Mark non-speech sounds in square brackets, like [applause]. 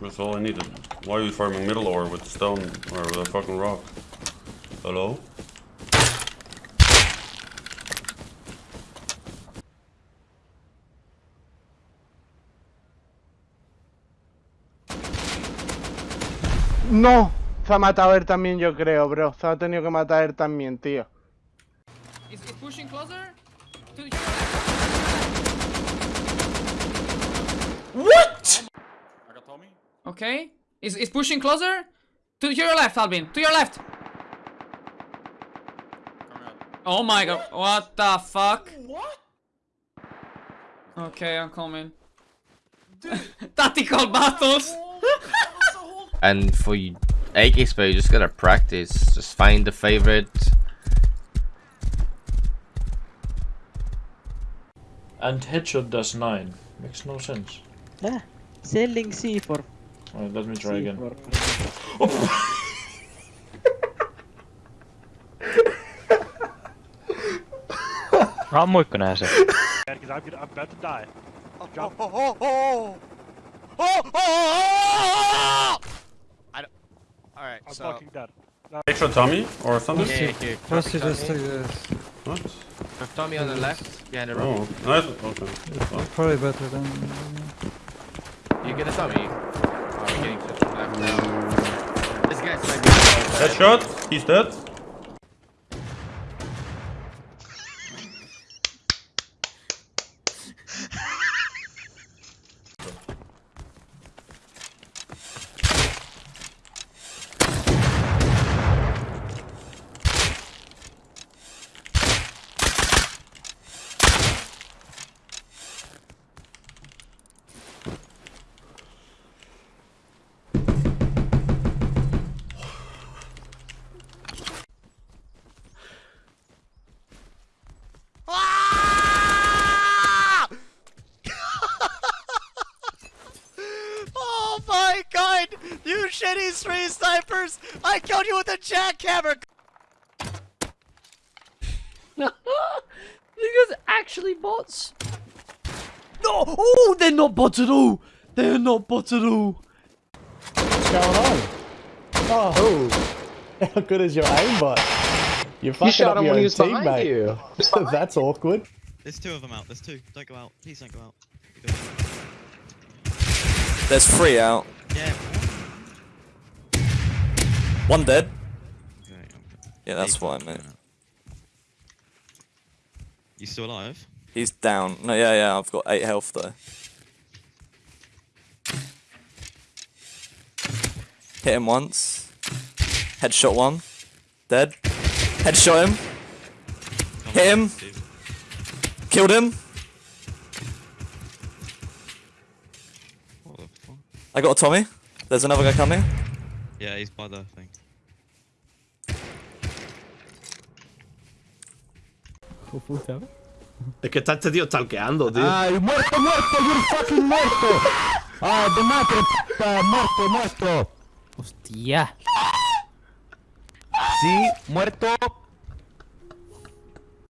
That's all I needed. Why are you farming middle ore with stone or with a fucking rock? Hello? No, se ha matado él también, yo creo, bro. Se ha tenido que matar él también, tío. Is it pushing closer? Okay. Is is pushing closer? To your left, Albin. To your left. Oh my god. What the fuck? What? Okay, I'm coming. [laughs] Tactical battles. [laughs] And for you, Aegis, you just gotta practice. Just find the favorite. And headshot does 9. Makes no sense. Ah, selling C for Alright, let me try again. [laughs] for Ammuitko nää se? Because I'm, gonna, I'm about to die. Oh, Drop. Oh oh, oh, oh, oh, oh, oh, oh, I don't. All right, I'm so fucking dead. Extra Tommy or something? Here, here. Plus you just take this. What? Tommy on the left, behind the rock. Oh, nice. Okay. Well, Probably better than... You get a Tommy. We're getting such a left now. This guy's like... Headshot. He's dead. Oh my god! You shitty three snipers! I killed you with a jackhammer! [laughs] These guys actually bots. No! Oh, they're not bots at all. They're not bots at all. What's going on? Oh, oh. how good is your aimbot? You're fucking up your own teammate. [laughs] That's awkward. There's two of them out. There's two. Don't go out. Please don't go out. [laughs] There's three out. Yeah. One dead. Yeah, that's I meant. You still alive? He's down. No, yeah, yeah, I've got eight health though. Hit him once. Headshot one. Dead. Headshot him. Hit him. Killed him. I got a Tommy. There's another guy coming. Yeah, he's by the thing. [laughs] Es que está este tío stalkeando, tío. ¡Ay, muerto, muerto! ¡You're fucking muerto! ¡Ah, de madre, puta! ¡Muerto, muerto! Hostia. Sí, muerto,